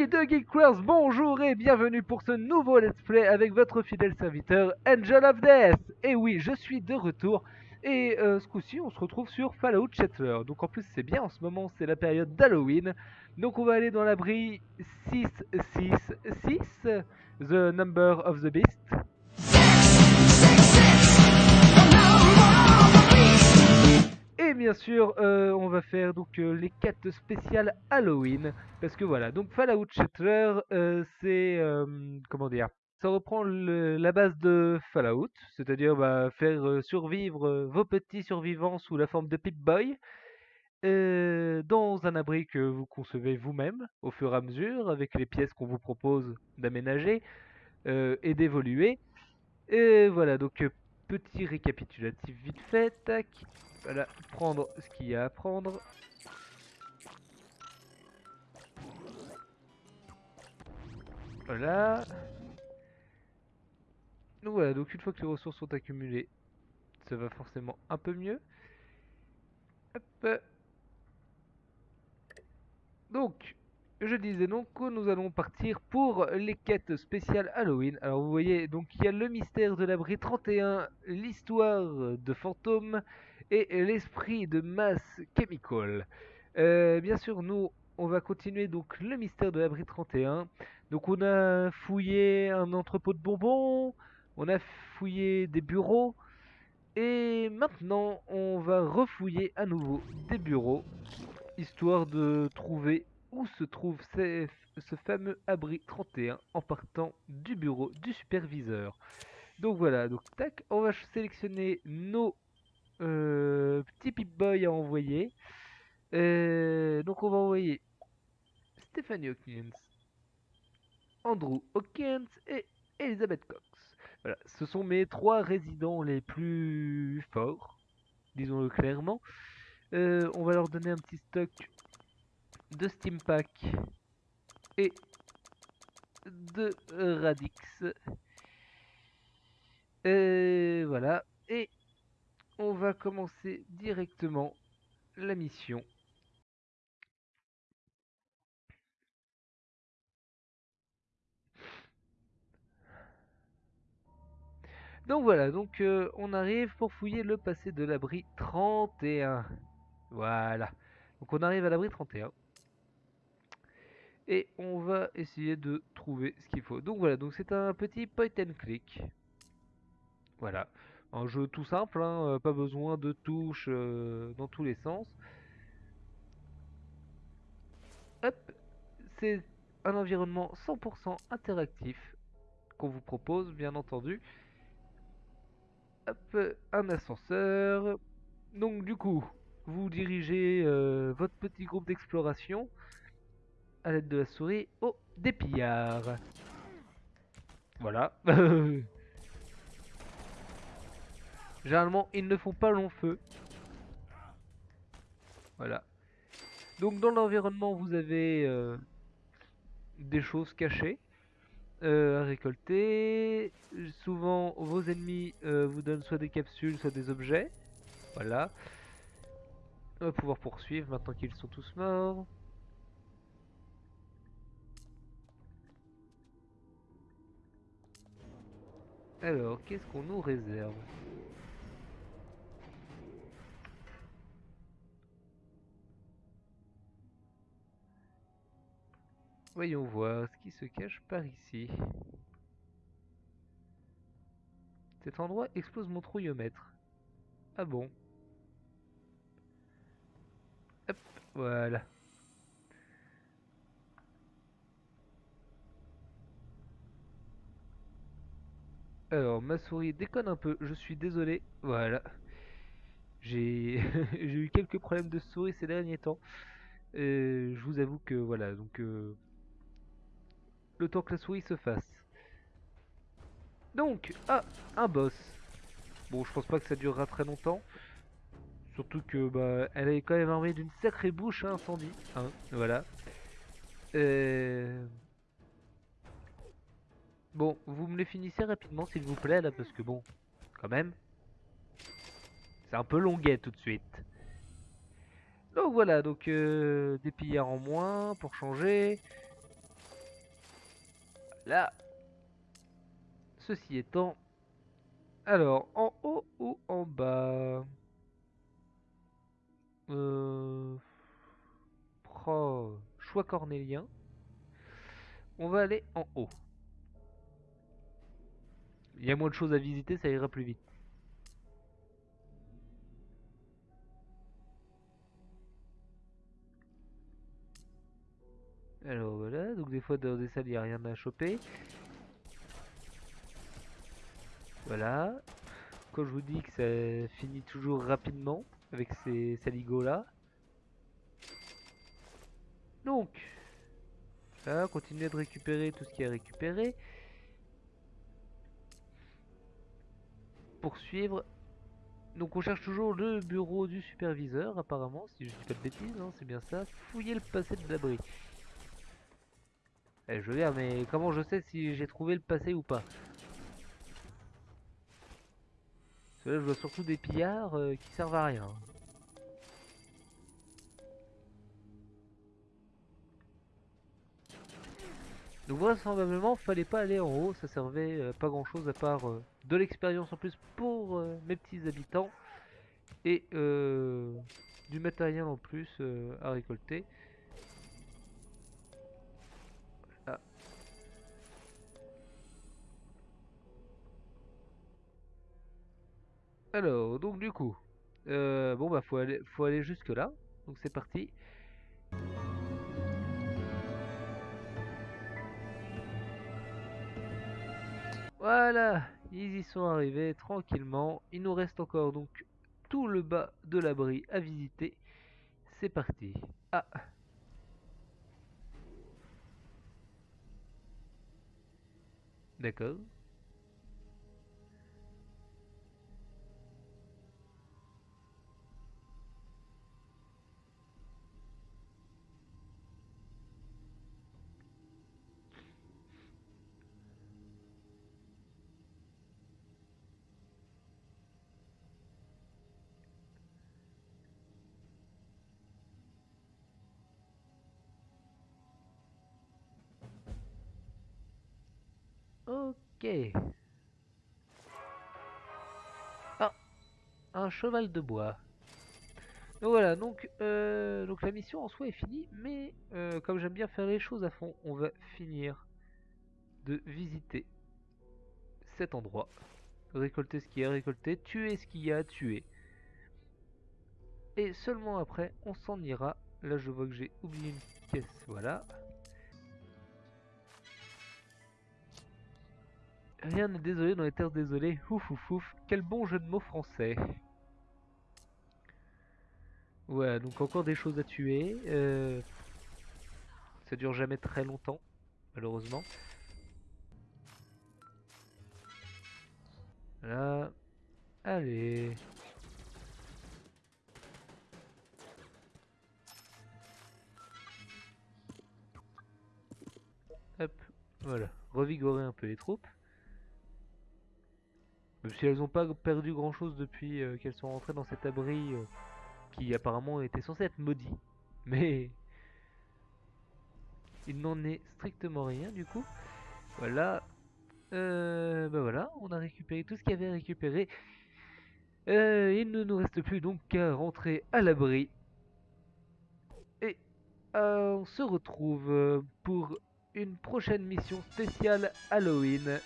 Amis de Geekcraft, bonjour et bienvenue pour ce nouveau let's play avec votre fidèle serviteur Angel of Death. Et oui, je suis de retour et euh, ce coup-ci on se retrouve sur Fallout Shelter. Donc en plus c'est bien, en ce moment c'est la période d'Halloween. Donc on va aller dans l'abri 666, The Number of the Beast. Bien sûr, euh, on va faire donc euh, les quêtes spéciales Halloween. Parce que voilà, donc Fallout Shelter, euh, c'est... comment dire Ça reprend la base de Fallout, c'est-à-dire bah, faire survivre vos petits survivants sous la forme de Pip-Boy. dans un abri que vous concevez vous-même au fur et à mesure avec les pièces qu'on vous propose d'aménager et d'évoluer. Et voilà, donc petit récapitulatif vite fait, tac. Voilà, prendre ce qu'il y a à prendre. Voilà. Donc voilà, donc une fois que les ressources sont accumulées, ça va forcément un peu mieux. Hop. Donc, je disais donc que nous allons partir pour les quêtes spéciales Halloween. Alors vous voyez, donc il y a le mystère de l'abri 31, l'histoire de fantômes et l'esprit de Mass Chemical. Euh, bien sûr, nous, on va continuer donc le mystère de l'abri 31. Donc on a fouillé un entrepôt de bonbons, on a fouillé des bureaux, et maintenant on va refouiller à nouveau des bureaux, histoire de trouver où se trouve ce fameux abri 31 en partant du bureau du superviseur. Donc voilà, donc tac, on va sélectionner nos euh, petits Pip-Boy à envoyer. Euh, donc on va envoyer Stephanie Hawkins, Andrew Hawkins et Elizabeth Cox. Voilà, ce sont mes trois résidents les plus forts, disons-le clairement. Euh, on va leur donner un petit stock de Steam Pack et de Radix. Voilà, et on va commencer directement la mission. Donc voilà, donc euh, on arrive pour fouiller le passé de l'abri 31. Voilà. Donc on arrive à l'abri 31. Et on va essayer de trouver ce qu'il faut. Donc voilà, donc c'est un petit point and click. Voilà. Un jeu tout simple, hein, euh, pas besoin de touches euh, dans tous les sens. Hop, c'est un environnement 100% interactif qu'on vous propose, bien entendu. Hop, un ascenseur. Donc du coup, vous dirigez euh, votre petit groupe d'exploration à l'aide de la souris au dépillard. Voilà. Généralement, ils ne font pas long feu. Voilà. Donc dans l'environnement, vous avez euh, des choses cachées euh, à récolter. Souvent, vos ennemis euh, vous donnent soit des capsules, soit des objets. Voilà. On va pouvoir poursuivre maintenant qu'ils sont tous morts. Alors, qu'est-ce qu'on nous réserve? Voyons voir ce qui se cache par ici. Cet endroit explose mon trouillomètre. Ah bon? Hop, voilà. Alors, ma souris déconne un peu, je suis désolé. Voilà. J'ai eu quelques problèmes de souris ces derniers temps. Euh, je vous avoue que voilà, donc euh, le temps que la souris se fasse. Donc, ah, un boss. Bon, je pense pas que ça durera très longtemps. Surtout que bah, elle est quand même armée d'une sacrée bouche à incendie. Hein, voilà. Euh, Bon, vous me les finissez rapidement s'il vous plaît là, parce que bon, quand même, c'est un peu longuet tout de suite. Donc voilà, donc euh, des pillards en moins pour changer. Là. Ceci étant. Alors, en haut ou en bas? Euh... choix cornélien. On va aller en haut. Il y a moins de choses à visiter, ça ira plus vite. Voilà, donc des fois dans des salles il n'y a rien à choper. Voilà. Quand je vous dis que ça finit toujours rapidement avec ces saligots là. Donc, là, continuer de récupérer tout ce qui est récupéré. Poursuivre. Donc on cherche toujours le bureau du superviseur apparemment, si je dis pas de bêtises, hein, c'est bien ça. Fouiller le passé de l'abri. Eh, je veux dire, mais comment je sais si j'ai trouvé le passé ou pas Parce là, je vois surtout des pillards euh, qui servent à rien. Donc vraisemblablement, fallait pas aller en haut, ça servait euh, pas grand chose à part euh, de l'expérience en plus pour mes petits habitants et du matériel en plus à récolter. Alors, donc du coup, euh, bon bah faut aller, faut aller jusque là. Donc c'est parti. Voilà, ils y sont arrivés tranquillement. Il nous reste encore donc tout le bas de l'abri à visiter. C'est parti. Ah. D'accord. Ah, un cheval de bois. Donc voilà, donc, euh, la mission en soi est finie, mais euh, comme j'aime bien faire les choses à fond, on va finir de visiter cet endroit. Récolter ce qu'il y a récolté, tuer ce qu'il y a tuer. Et seulement après, on s'en ira. Là, je vois que j'ai oublié une pièce, voilà. Rien n'est désolé dans les terres désolées. Ouf ouf ouf. Quel bon jeu de mots français. Ouais, donc encore des choses à tuer. Euh, ça dure jamais très longtemps, malheureusement. Là. Allez. Hop, voilà. Revigorer un peu les troupes. Si elles n'ont pas perdu grand chose depuis euh, qu'elles sont rentrées dans cet abri euh, qui apparemment était censé être maudit. Mais il n'en est strictement rien du coup. Voilà. Euh, ben voilà, on a récupéré tout ce qu'il y avait à récupérer. Euh, il ne nous reste plus donc qu'à rentrer à l'abri. Et on se retrouve pour une prochaine mission spéciale Halloween.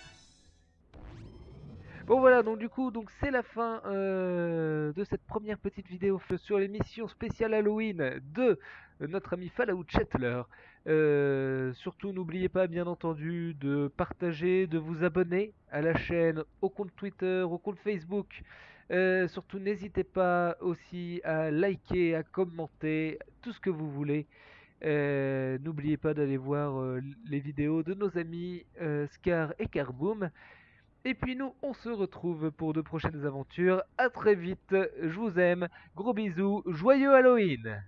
Bon voilà, donc du coup, donc c'est la fin euh, de cette première petite vidéo sur l'émission spéciale Halloween de notre ami Fallout Chetler. Euh, surtout, n'oubliez pas, bien entendu, de partager, de vous abonner à la chaîne, au compte Twitter, au compte Facebook. Euh, surtout, n'hésitez pas aussi à liker, à commenter, tout ce que vous voulez. N'oubliez pas d'aller voir les vidéos de nos amis Scar et Carboom. Et puis nous, on se retrouve pour de prochaines aventures. A très vite, je vous aime, gros bisous, joyeux Halloween